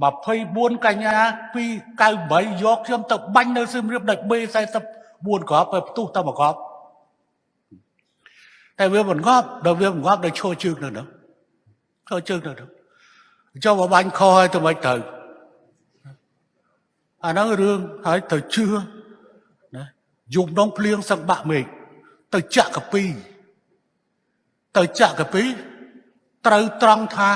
24កញ្ញា298យកខ្ញុំទៅបាញ់នៅសៀមរាបដាច់ B44 គ្រាប់ទៅផ្ទុះតែមួយគ្រាប់តែវាមិនងាប់ដល់វាមិនងាប់ដល់ឈរជើងនៅនោះឈរជើងនៅនោះចុះមកបាញ់ខឲ្យទៅមិនទៅអាហ្នឹងរឿងហើយទៅជឿណាយំដងភ្លៀងសឹកបាក់មេឃទៅចាក់កាពីទៅចាក់កាពីត្រូវត្រង់ថា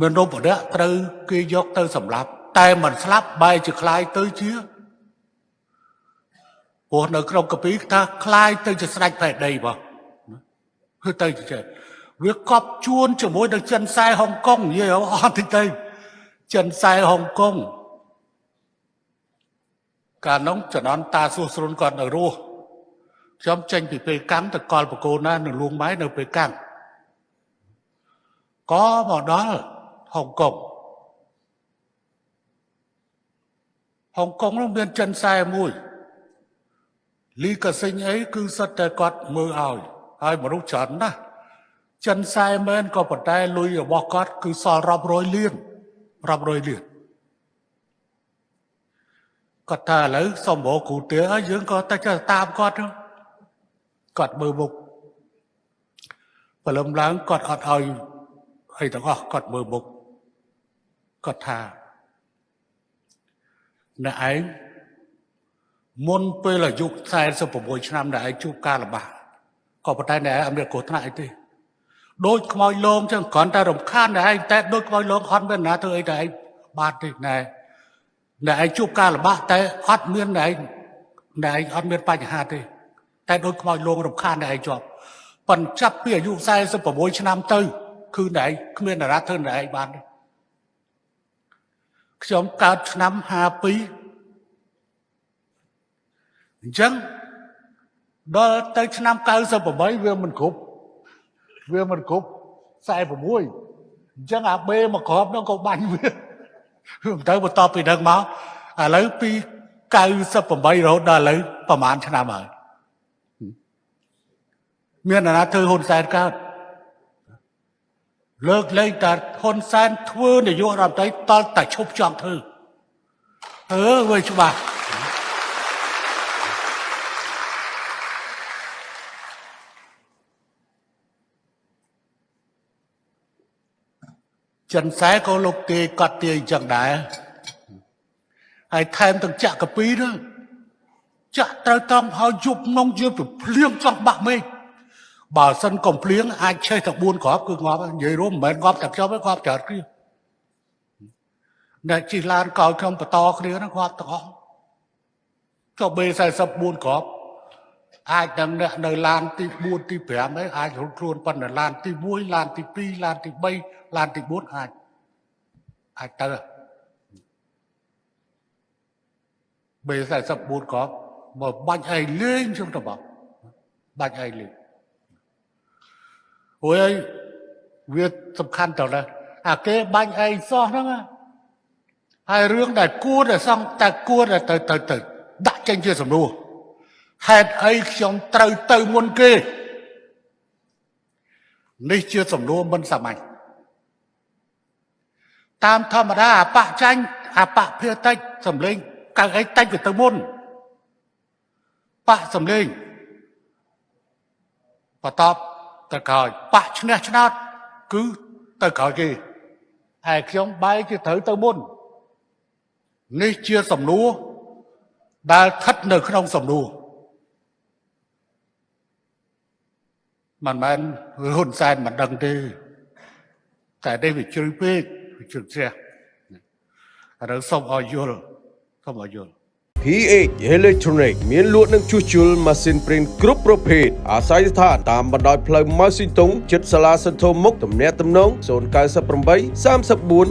មនុស្សម្នាក់ត្រូវគេយកទៅសម្លាប់ តែមិនស្លាប់បែរជាคล้ายទៅជាព្រោះនៅក្នុងកាពីថាคล้ายទៅជាស្ដេចផែនដីបងគឺទៅជាវាកប់ជួនជាមួយនឹងចិនសែហុងកុងនិយាយអត់តិចទៅចិនសែហុងកុងកាលនោះចនន្តតាសួស្រុនគាត់នៅរស់ខ្ញុំចេញពីពេលកាំងទៅកលបកូនណានៅលួងម៉ែនៅពេលកាំងក៏មកដល់ ហុងកុងហុងកុងនោះមានចិនសែមួយលីកាសិញអីគឺសិតតែគាត់មើលឲ្យហើយមនុស្សច្រើនណាស់ចិនសែមែនក៏ប៉ុន្តែលុយរបស់គាត់គឺសល់រាប់រយលានរាប់រយលានគាត់ថាឥឡូវសុំមកគ្រូទាហើយយើងក៏តែតាមគាត់គាត់មើលមុខព្រលឹមឡើងគាត់អត់ឲ្យអីទាំងអស់គាត់មើលមុខ គាត់ថាអ្នកឯងមុនពេលអាយុ46ឆ្នាំដែលឯងជួបការលំបាកក៏ប៉ុន្តែអ្នកឯងអត់មានគ្រោះថ្នាក់អីទេដូចខ្មោចលងចឹងគ្រាន់តែរំខានអ្នកឯងតែដូចខ្មោចលងអត់មានណាធ្វើអីតែឯងបាត់ទេណែអ្នកឯងជួបការលំបាកតែអត់មានអ្នកឯងអ្នកឯងអត់មានបញ្ហាទេ តែដូចខ្មោចលងរំខានអ្នកឯងជាប់ប៉ុន្តែចាប់ពីអាយុ46ឆ្នាំទៅ គឺអ្នកឯងគ្មានតារាធ្វើអ្នកឯងបានទេ ខ្ញុំកើតឆ្នាំ52អញ្ចឹងដល់ទៅឆ្នាំ98វាមិនគ្រប់វាមិនគ្រប់46អញ្ចឹងអាបេមកក្របនោះក៏បាញ់វាទៅបន្តពីនឹងមកឥឡូវពី98រហូតដល់ឥឡូវប្រហែលឆ្នាំហើយមានអាណាធ្វើហ៊ុនសែនកើត លើកលែងតែហ៊ុនសែនធ្វើនយោបាយរដ្ឋមន្ត្រីតល់តែឈប់ចង់ធ្វើអឺវាច្បាស់ចិនសែក៏លោកទាយកត់ទាយអញ្ចឹងដែរហើយថែមទាំងចាក់កាពីនោះចាក់ត្រូវត្រង់ហើយយប់នងយប់ភ្លៀងចង់បាក់មេឃ បើសិនកុំភ្លៀងអាចឆេះតែ4គ្រាប់គឺងាប់និយាយរួមមិនមែនងាប់តែខ្ញុំទេងាប់ច្រើនគ្នាអ្នកជិះឡានកោខ្ញុំបន្តគ្នាហ្នឹងងាប់ទាំងអស់ចុះ B44 គ្រាប់អាចនឹងអ្នកនៅឡានទី4ទី5ហ្នឹងអាចរត់ខ្លួនប៉ុន្តែឡានទី1ឡានទី2ឡានទី3ឡានទី4អាចអាចទៅ B44 ក៏មកបាច់ឯងលេងខ្ញុំទៅបងបាច់ឯងលេង អូយវាសំខាន់តើណាអាគេបាញ់ឯងសោះហ្នឹងហើយរឿងដែលគួរតែសងតែគួរតែទៅទៅទៅដាក់ចេញជាសំណួរហេតុអីខ្ញុំត្រូវទៅមុនគេនេះជាសំណួរមិនសាមញ្ញតាមធម្មតាអបចាញ់អបភាតិចសំលេងកើអីតិចទៅមុនបៈសំលេងបតប ទៅក្រោយបៈឈ្នះឆ្នោតគឺទៅក្រោយគេហើយខ្ញុំបែរជាត្រូវទៅមុននេះជាសំណួរដែលស្ថិតនៅក្នុងសំណួរមិនមែនហ៊ុនសែនមិនដឹងទេតែនេះវាជ្រៅពេកវាជ្រៅជ្រះឥឡូវសូមឲ្យយល់សូមឲ្យយល់ PH Electronic មានលក់និងជួសជុលម៉ាស៊ីនព្រីនគ្រប់ប្រភេទអាស្រ័យស្ថានតាមបណ្ដោយផ្លូវម៉ៅស៊ីតុងជិតសាលាសន្ធមុខទំនាក់ទំនង098 34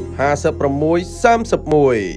56 31